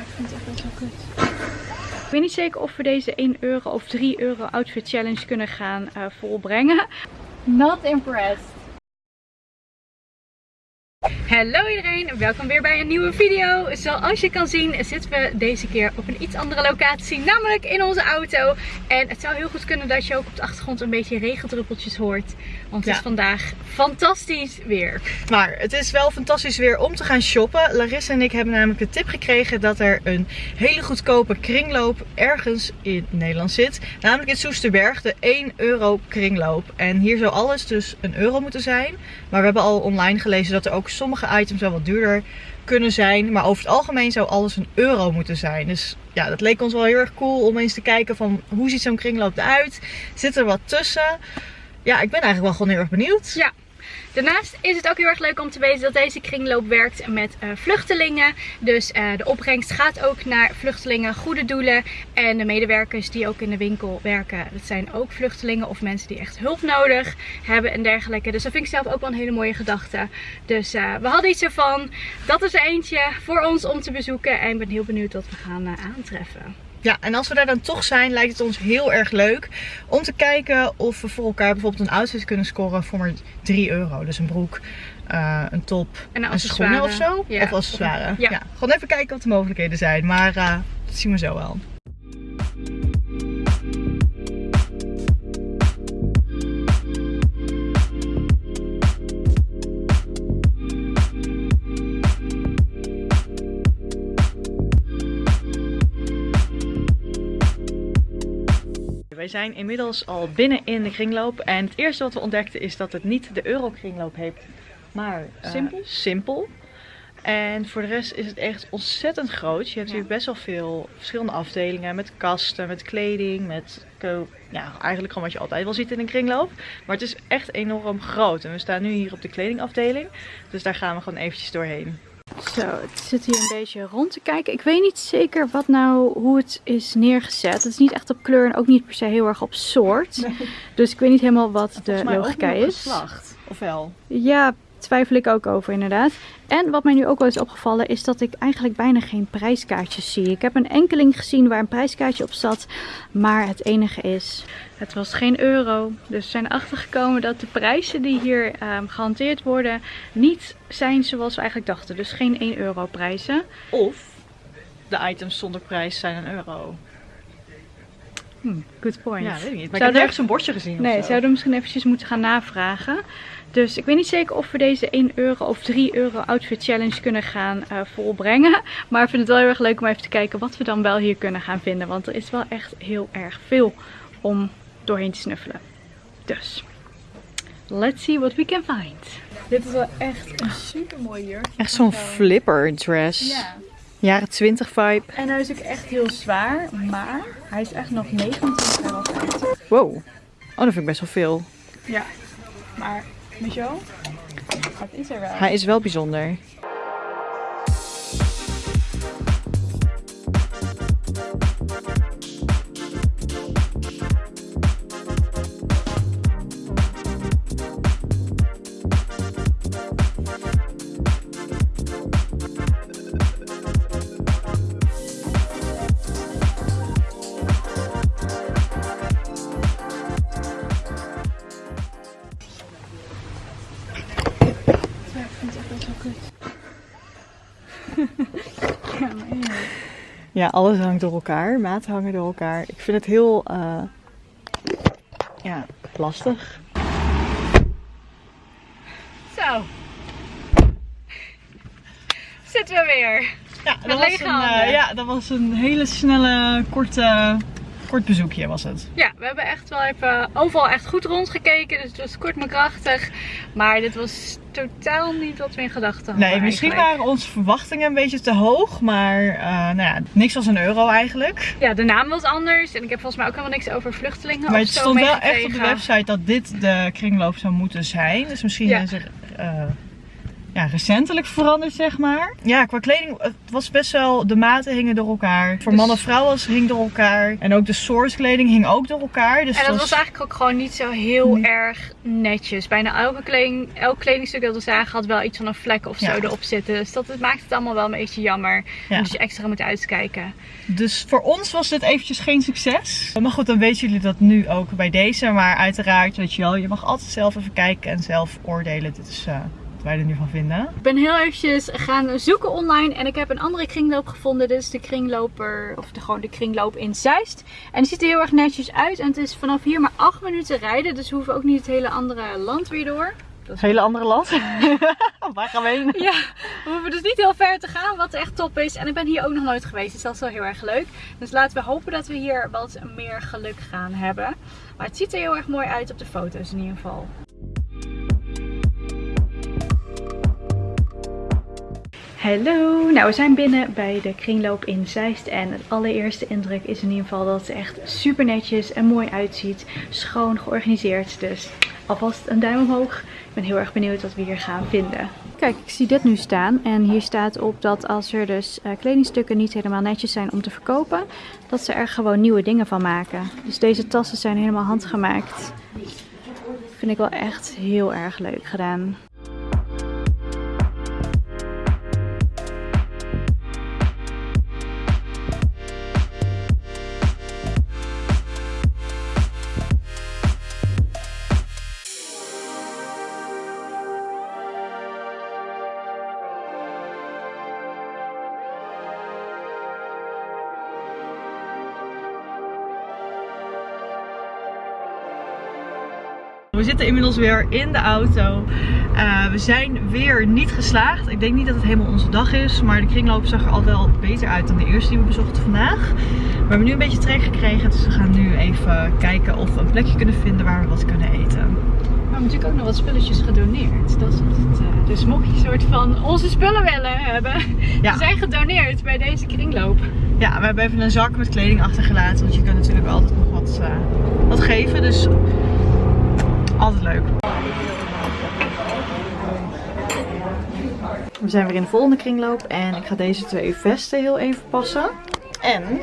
Ik vind het echt wel kut. Ik weet niet zeker of we deze 1 euro of 3 euro outfit challenge kunnen gaan uh, volbrengen. Not impressed. Hallo iedereen, welkom weer bij een nieuwe video. Zoals je kan zien zitten we deze keer op een iets andere locatie, namelijk in onze auto. En het zou heel goed kunnen dat je ook op de achtergrond een beetje regendruppeltjes hoort. Want het is vandaag fantastisch weer. Maar het is wel fantastisch weer om te gaan shoppen. Larissa en ik hebben namelijk de tip gekregen dat er een hele goedkope kringloop ergens in Nederland zit. Namelijk in Soesterberg, de 1 euro kringloop. En hier zou alles dus een euro moeten zijn. Maar we hebben al online gelezen dat er ook sommige items wel wat duurder kunnen zijn. Maar over het algemeen zou alles een euro moeten zijn. Dus ja, dat leek ons wel heel erg cool om eens te kijken van hoe ziet zo'n kringloop eruit. Zit er wat tussen? Ja, ik ben eigenlijk wel gewoon heel erg benieuwd. Ja, Daarnaast is het ook heel erg leuk om te weten dat deze kringloop werkt met uh, vluchtelingen. Dus uh, de opbrengst gaat ook naar vluchtelingen, goede doelen. En de medewerkers die ook in de winkel werken, dat zijn ook vluchtelingen of mensen die echt hulp nodig hebben en dergelijke. Dus dat vind ik zelf ook wel een hele mooie gedachte. Dus uh, we hadden iets ervan. Dat is er eentje voor ons om te bezoeken. En ik ben heel benieuwd wat we gaan aantreffen. Ja, en als we daar dan toch zijn, lijkt het ons heel erg leuk om te kijken of we voor elkaar bijvoorbeeld een outfit kunnen scoren voor maar 3 euro. Dus een broek, uh, een top, en een schoenen of zo. Ja. Of accessoires. Ja. ja. Gewoon even kijken wat de mogelijkheden zijn. Maar uh, dat zien we zo wel. Wij zijn inmiddels al binnen in de kringloop. En het eerste wat we ontdekten is dat het niet de Euro-kringloop heeft, maar uh, simpel. simpel. En voor de rest is het echt ontzettend groot. Je hebt hier best wel veel verschillende afdelingen. Met kasten, met kleding, met ja, eigenlijk gewoon wat je altijd wel ziet in een kringloop. Maar het is echt enorm groot. En we staan nu hier op de kledingafdeling. Dus daar gaan we gewoon eventjes doorheen. Zo, het zit hier een beetje rond te kijken. Ik weet niet zeker wat nou, hoe het is neergezet. Het is niet echt op kleur en ook niet per se heel erg op soort. Dus ik weet niet helemaal wat de logica is. Geslacht, of wel? Ja, twijfel ik ook over inderdaad. En wat mij nu ook wel is opgevallen is dat ik eigenlijk bijna geen prijskaartjes zie. Ik heb een enkeling gezien waar een prijskaartje op zat. Maar het enige is, het was geen euro. Dus we zijn achtergekomen dat de prijzen die hier um, gehanteerd worden niet zijn zoals we eigenlijk dachten. Dus geen 1 euro prijzen. Of de items zonder prijs zijn een euro. Hmm, good point. Ja, weet ik niet. Maar ik heb ergens een bordje gezien Nee, zouden we misschien eventjes moeten gaan navragen. Dus ik weet niet zeker of we deze 1 euro of 3 euro outfit challenge kunnen gaan uh, volbrengen. Maar ik vind het wel heel erg leuk om even te kijken wat we dan wel hier kunnen gaan vinden. Want er is wel echt heel erg veel om doorheen te snuffelen. Dus, let's see what we can find. Dit is wel echt een super mooi jurk. Echt zo'n flipper dress. Ja. Jaren 20 vibe. En hij is ook echt heel zwaar, maar hij is echt nog 29 euro. Wow. Oh, dat vind ik best wel veel. Ja, maar Michel, het is er wel. Hij is wel bijzonder. Ja, alles hangt door elkaar. Maten hangen door elkaar. Ik vind het heel uh, ja, lastig. Zo. Zitten we weer. Ja, dat, was een, uh, ja, dat was een hele snelle, korte kort bezoekje was het. Ja, we hebben echt wel even overal echt goed rondgekeken. Dus het was kort maar krachtig. Maar dit was totaal niet wat we in gedachten hadden. Nee, misschien waren onze verwachtingen een beetje te hoog. Maar uh, nou ja, niks als een euro eigenlijk. Ja, de naam was anders. En ik heb volgens mij ook helemaal niks over vluchtelingen Maar het stond wel echt op de website dat dit de kringloop zou moeten zijn. Dus misschien is er... Uh, ja, recentelijk veranderd, zeg maar. Ja, qua kleding, het was best wel, de maten hingen door elkaar. Voor Dus- mannen en vrouwen hing door elkaar. En ook de source kleding hing ook door elkaar. Dus En dat was eigenlijk ook gewoon niet zo heel Nee. erg netjes. Bijna elke kleding, elk kledingstuk dat we zagen had wel iets van een vlek of zo Ja. erop zitten. Dus dat het maakt het allemaal wel een beetje jammer. Ja. Dus je extra moet uitkijken. Dus voor ons was dit eventjes geen succes. Maar goed, dan weten jullie dat nu ook bij deze. Maar uiteraard, weet je wel, je mag altijd zelf even kijken en zelf oordelen. Dit is eh, wij er nu van vinden. Ik ben heel eventjes gaan zoeken online en ik heb een andere kringloop gevonden. Dit is de kringloper, of de, gewoon de kringloop in Zeist. En die ziet er heel erg netjes uit. En het is vanaf hier maar 8 minuten rijden. Dus we hoeven ook niet het hele andere land weer door. Dat is een hele andere land. Waar gaan we heen? Ja, we hoeven dus niet heel ver te gaan, wat echt top is. En ik ben hier ook nog nooit geweest, dus dat is wel heel erg leuk. Dus laten we hopen dat we hier wat meer geluk gaan hebben. Maar het ziet er heel erg mooi uit op de foto's in ieder geval. Hallo, nou we zijn binnen bij de kringloop in Zeist en het allereerste indruk is in ieder geval dat het echt super netjes en mooi uitziet. Schoon georganiseerd, dus alvast een duim omhoog. Ik ben heel erg benieuwd wat we hier gaan vinden. Kijk, ik zie dit nu staan en hier staat op dat als er dus eh, kledingstukken niet helemaal netjes zijn om te verkopen, dat ze er gewoon nieuwe dingen van maken. Dus deze tassen zijn helemaal handgemaakt. Vind ik wel echt heel erg leuk gedaan. We zitten inmiddels weer in de auto. Eh, we zijn weer niet geslaagd. Ik denk niet dat het helemaal onze dag is. Maar de kringloop zag er al wel beter uit dan de eerste die we bezochten vandaag. We hebben nu een beetje trek gekregen. Dus we gaan nu even kijken of we een plekje kunnen vinden waar we wat kunnen eten. We hebben natuurlijk ook nog wat spulletjes gedoneerd. Dat is het. eh, dus mocht je een soort van onze spullen willen hebben, Ja. ze zijn gedoneerd bij deze kringloop. Ja, we hebben even een zak met kleding achtergelaten. Want je kunt natuurlijk altijd nog wat, eh, wat geven. Dus altijd leuk. We zijn weer in de volgende kringloop. En ik ga deze twee vesten heel even passen. En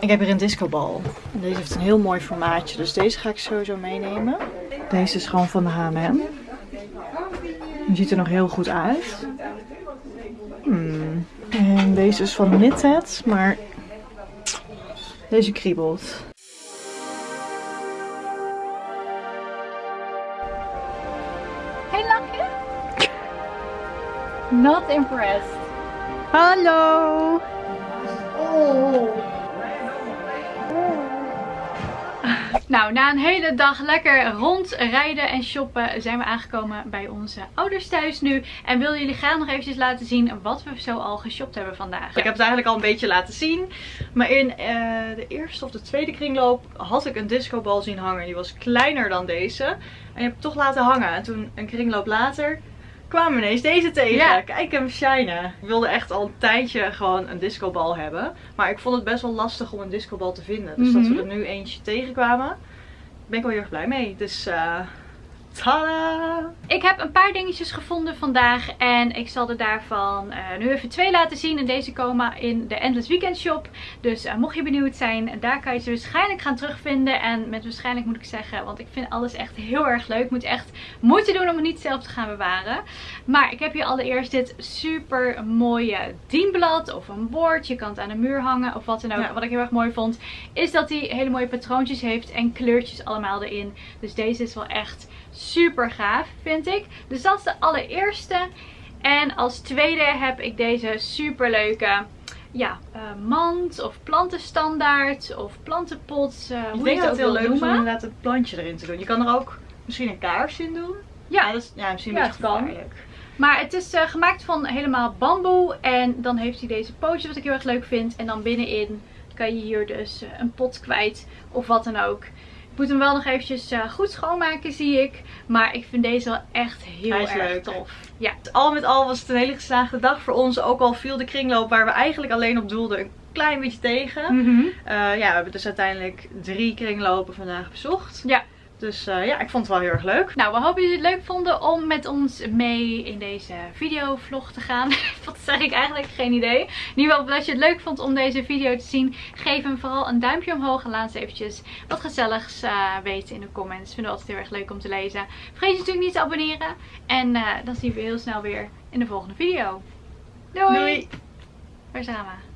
ik heb hier een discobal. Deze heeft een heel mooi formaatje. Dus deze ga ik sowieso meenemen. Deze is gewoon van de H&M. Die ziet er nog heel goed uit. Hmm. En deze is van Knitted, maar deze kriebelt. Not impressed. Hallo! Nou, na een hele dag lekker rondrijden en shoppen zijn we aangekomen bij onze ouders thuis nu. En wil jullie graag nog eventjes laten zien wat we zo al geshopt hebben vandaag. Ik heb het eigenlijk al een beetje laten zien. Maar in eh, de eerste of de tweede kringloop had ik een discobal zien hangen. Die was kleiner dan deze. En die heb ik toch laten hangen. En toen een kringloop later kwamen ineens deze tegen. Ja. Kijk hem shinen. Ik wilde echt al een tijdje gewoon een discobal hebben. Maar ik vond het best wel lastig om een discobal te vinden. Dus dat Mhm. we er nu eentje tegenkwamen. Ben ik wel heel erg blij mee. Dus eh tada! Ik heb een paar dingetjes gevonden vandaag en ik zal er daarvan eh, nu even twee laten zien. En deze komen in de Endless Weekend Shop. Dus eh, mocht je benieuwd zijn, daar kan je ze waarschijnlijk gaan terugvinden. En met waarschijnlijk moet ik zeggen, want ik vind alles echt heel erg leuk. Ik moet echt moeite doen om het niet zelf te gaan bewaren. Maar ik heb hier allereerst dit super mooie dienblad of een bord. Je kan het aan de muur hangen of wat dan ook. Ja. Wat ik heel erg mooi vond, is dat hij hele mooie patroontjes heeft en kleurtjes allemaal erin. Dus deze is wel echt super gaaf, vind ik. Dus dat is de allereerste. En als tweede heb ik deze super leuke ja, eh, mand of plantenstandaard of plantenpot. eh, Ik hoe denk dat het heel leuk is om inderdaad een plantje erin te doen. Je kan er ook misschien een kaars in doen. Ja, dat is ja, misschien Ja, het kan. gevaarlijk. Maar het is eh, gemaakt van helemaal bamboe. En dan heeft hij deze pootjes wat ik heel erg leuk vind. En dan binnenin kan je hier dus een pot kwijt of wat dan ook. Ik moet hem wel nog eventjes eh, goed schoonmaken zie ik. Maar ik vind deze wel echt heel erg leuk. tof. Ja. Al met al was het een hele geslaagde dag voor ons. Ook al viel de kringloop waar we eigenlijk alleen op doelden een klein beetje tegen. Mhm. Eh, ja, we hebben dus uiteindelijk drie kringlopen vandaag bezocht. Ja. Dus eh, ja, ik vond het wel heel erg leuk. Nou, we hopen jullie het leuk vonden om met ons mee in deze videovlog te gaan. Wat zeg ik eigenlijk? Geen idee. In ieder geval, als je het leuk vond om deze video te zien, geef hem vooral een duimpje omhoog. En laat eens eventjes wat gezelligs uh, weten in de comments. Vinden we altijd heel erg leuk om te lezen. Vergeet je natuurlijk niet te abonneren. En uh, dan zien we heel snel weer in de volgende video. Doei! Doei. Waar zijn we?